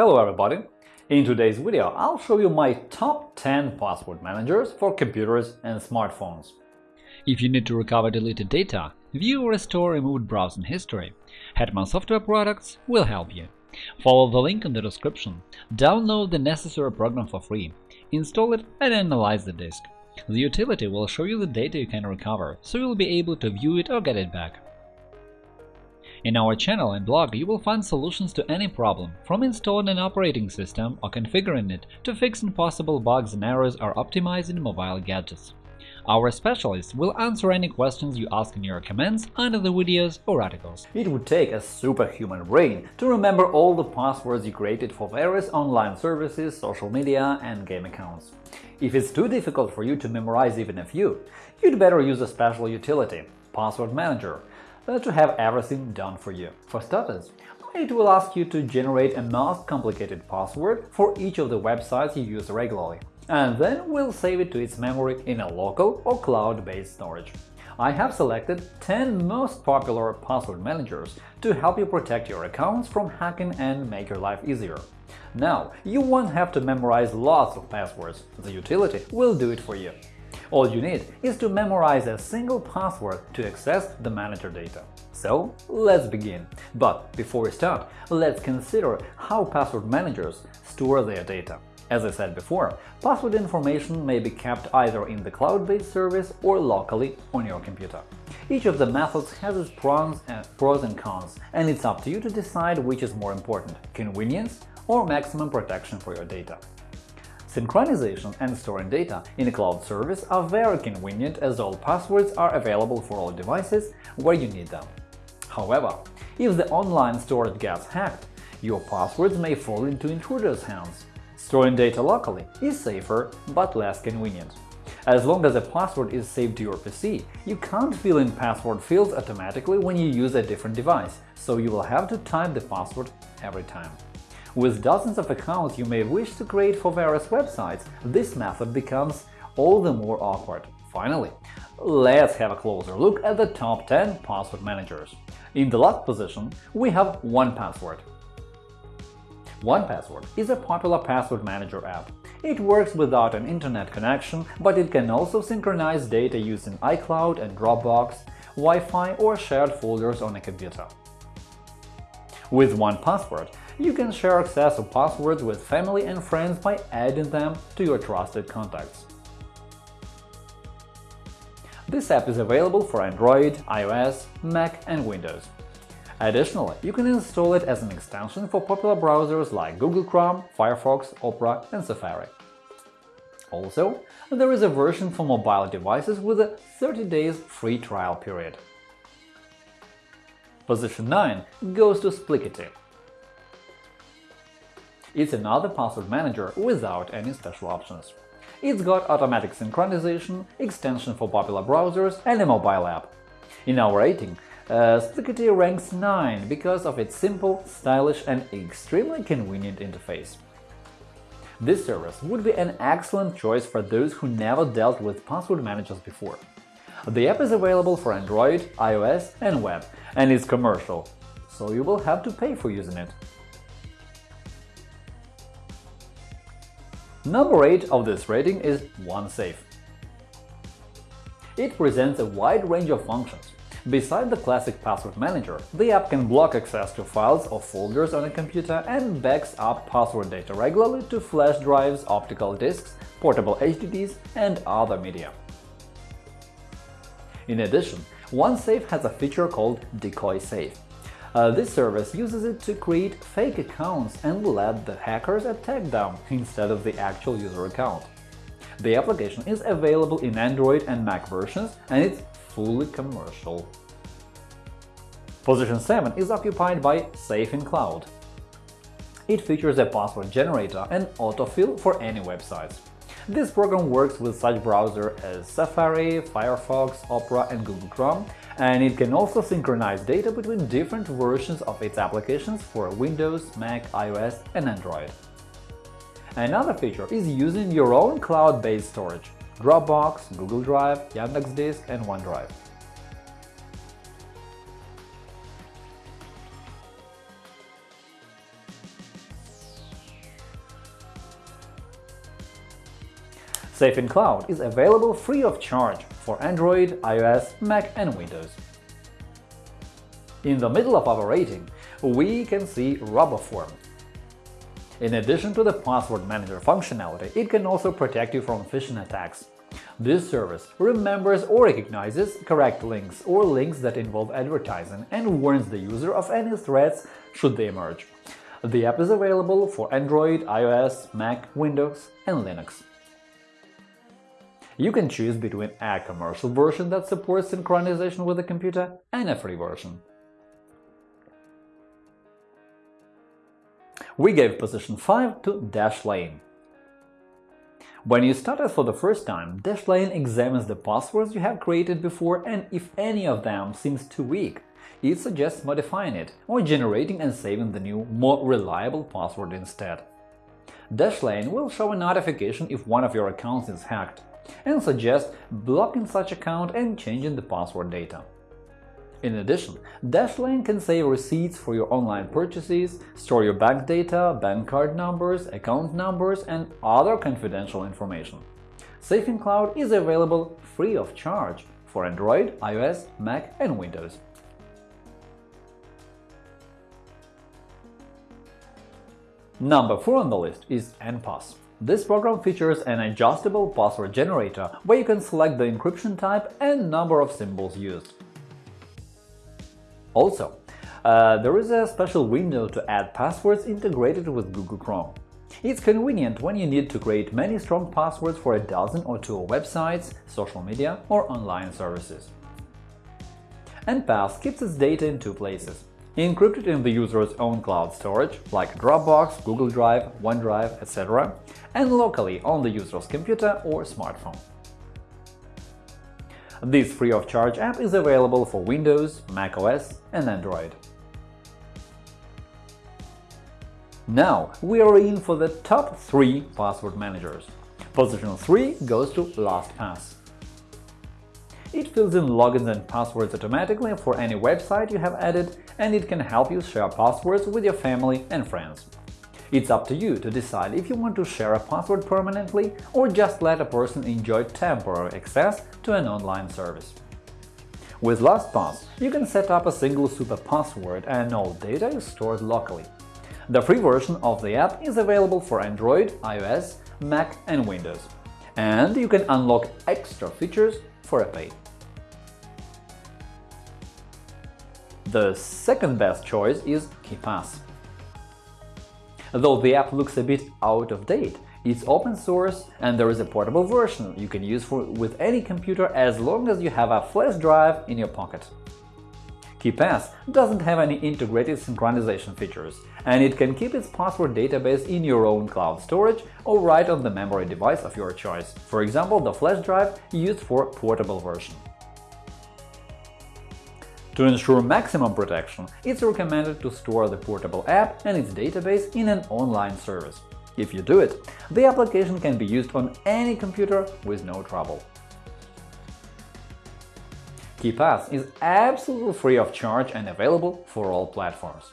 Hello everybody! In today's video, I'll show you my top 10 password managers for computers and smartphones. If you need to recover deleted data, view or restore removed browsing history, Hetman Software Products will help you. Follow the link in the description, download the necessary program for free, install it and analyze the disk. The utility will show you the data you can recover, so you'll be able to view it or get it back. In our channel and blog you will find solutions to any problem, from installing an operating system or configuring it to fixing possible bugs and errors or optimizing mobile gadgets. Our specialists will answer any questions you ask in your comments under the videos or articles. It would take a superhuman brain to remember all the passwords you created for various online services, social media and game accounts. If it's too difficult for you to memorize even a few, you'd better use a special utility – Password Manager, to have everything done for you. For starters, it will ask you to generate a most complicated password for each of the websites you use regularly, and then we'll save it to its memory in a local or cloud-based storage. I have selected 10 most popular password managers to help you protect your accounts from hacking and make your life easier. Now, you won't have to memorize lots of passwords, the utility will do it for you. All you need is to memorize a single password to access the manager data. So let's begin. But before we start, let's consider how password managers store their data. As I said before, password information may be kept either in the cloud-based service or locally on your computer. Each of the methods has its pros and cons, and it's up to you to decide which is more important – convenience or maximum protection for your data. Synchronization and storing data in a cloud service are very convenient as all passwords are available for all devices where you need them. However, if the online storage gets hacked, your passwords may fall into intruders' hands. Storing data locally is safer but less convenient. As long as a password is saved to your PC, you can't fill in password fields automatically when you use a different device, so you will have to type the password every time. With dozens of accounts you may wish to create for various websites, this method becomes all the more awkward. Finally, let's have a closer look at the top 10 password managers. In the last position, we have 1Password. 1Password is a popular password manager app. It works without an internet connection, but it can also synchronize data using iCloud and Dropbox, Wi-Fi or shared folders on a computer. With 1Password, you can share access to passwords with family and friends by adding them to your trusted contacts. This app is available for Android, iOS, Mac and Windows. Additionally, you can install it as an extension for popular browsers like Google Chrome, Firefox, Opera and Safari. Also, there is a version for mobile devices with a 30 days free trial period. Position 9 goes to Splikity. It's another password manager without any special options. It's got automatic synchronization, extension for popular browsers and a mobile app. In our rating, uh, ranks 9 because of its simple, stylish and extremely convenient interface. This service would be an excellent choice for those who never dealt with password managers before. The app is available for Android, iOS and web, and is commercial, so you will have to pay for using it. Number 8 of this rating is OneSafe. It presents a wide range of functions. Besides the classic password manager, the app can block access to files or folders on a computer and backs up password data regularly to flash drives, optical disks, portable HDDs, and other media. In addition, OneSafe has a feature called Decoy Safe. Uh, this service uses it to create fake accounts and let the hackers attack them instead of the actual user account. The application is available in Android and Mac versions, and it's fully commercial. Position 7 is occupied by Safe in Cloud. It features a password generator and autofill for any websites. This program works with such browsers as Safari, Firefox, Opera and Google Chrome and it can also synchronize data between different versions of its applications for Windows, Mac, iOS and Android. Another feature is using your own cloud-based storage – Dropbox, Google Drive, Yandex Disk and OneDrive. Safe in Cloud is available free of charge for Android, iOS, Mac and Windows. In the middle of our rating, we can see RoboForm. In addition to the password manager functionality, it can also protect you from phishing attacks. This service remembers or recognizes correct links or links that involve advertising and warns the user of any threats should they emerge. The app is available for Android, iOS, Mac, Windows and Linux. You can choose between a commercial version that supports synchronization with the computer and a free version. We gave position 5 to Dashlane. When you start it for the first time, Dashlane examines the passwords you have created before and if any of them seems too weak, it suggests modifying it or generating and saving the new, more reliable password instead. Dashlane will show a notification if one of your accounts is hacked and suggest blocking such account and changing the password data. In addition, Dashlane can save receipts for your online purchases, store your bank data, bank card numbers, account numbers, and other confidential information. Safe in Cloud is available free of charge for Android, iOS, Mac and Windows. Number 4 on the list is Enpass. This program features an adjustable password generator where you can select the encryption type and number of symbols used. Also, uh, there is a special window to add passwords integrated with Google Chrome. It's convenient when you need to create many strong passwords for a dozen or two websites, social media or online services. Enpass keeps its data in two places encrypted in the user's own cloud storage, like Dropbox, Google Drive, OneDrive, etc., and locally on the user's computer or smartphone. This free-of-charge app is available for Windows, macOS and Android. Now we are in for the top 3 password managers. Position 3 goes to LastPass. It fills in logins and passwords automatically for any website you have added, and it can help you share passwords with your family and friends. It's up to you to decide if you want to share a password permanently or just let a person enjoy temporary access to an online service. With LastPass, you can set up a single super password and all data is stored locally. The free version of the app is available for Android, iOS, Mac and Windows. And you can unlock extra features for a pay. The second best choice is KeePass. Though the app looks a bit out of date, it's open source and there is a portable version you can use for, with any computer as long as you have a flash drive in your pocket. KeePass doesn't have any integrated synchronization features, and it can keep its password database in your own cloud storage or right on the memory device of your choice, for example, the flash drive used for portable version. To ensure maximum protection, it's recommended to store the portable app and its database in an online service. If you do it, the application can be used on any computer with no trouble. KeePass is absolutely free of charge and available for all platforms.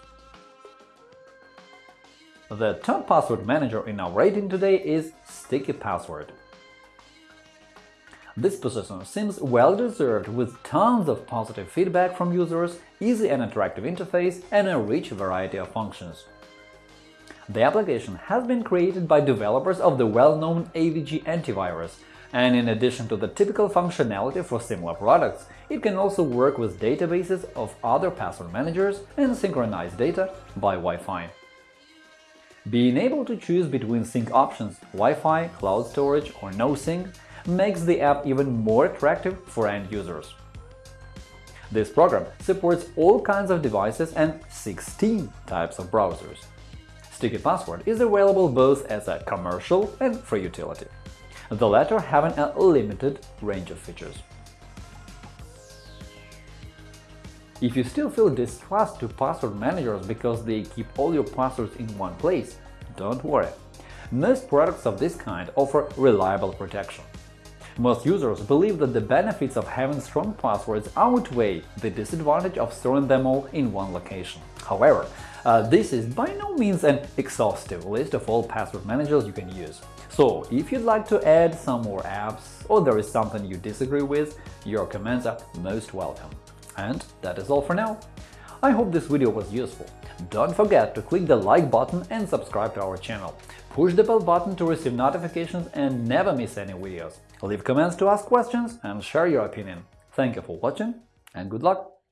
The top password manager in our rating today is Sticky Password. This position seems well-deserved with tons of positive feedback from users, easy and attractive interface, and a rich variety of functions. The application has been created by developers of the well-known AVG antivirus, and in addition to the typical functionality for similar products, it can also work with databases of other password managers and synchronize data by Wi-Fi. Being able to choose between sync options Wi-Fi, cloud storage or no sync makes the app even more attractive for end users. This program supports all kinds of devices and 16 types of browsers. Sticky Password is available both as a commercial and free utility, the latter having a limited range of features. If you still feel distrust to password managers because they keep all your passwords in one place, don't worry. Most products of this kind offer reliable protection. Most users believe that the benefits of having strong passwords outweigh the disadvantage of storing them all in one location. However, uh, this is by no means an exhaustive list of all password managers you can use. So, if you'd like to add some more apps or there is something you disagree with, your comments are most welcome. And that is all for now. I hope this video was useful. Don't forget to click the like button and subscribe to our channel. Push the bell button to receive notifications and never miss any videos. Leave comments to ask questions and share your opinion. Thank you for watching and good luck!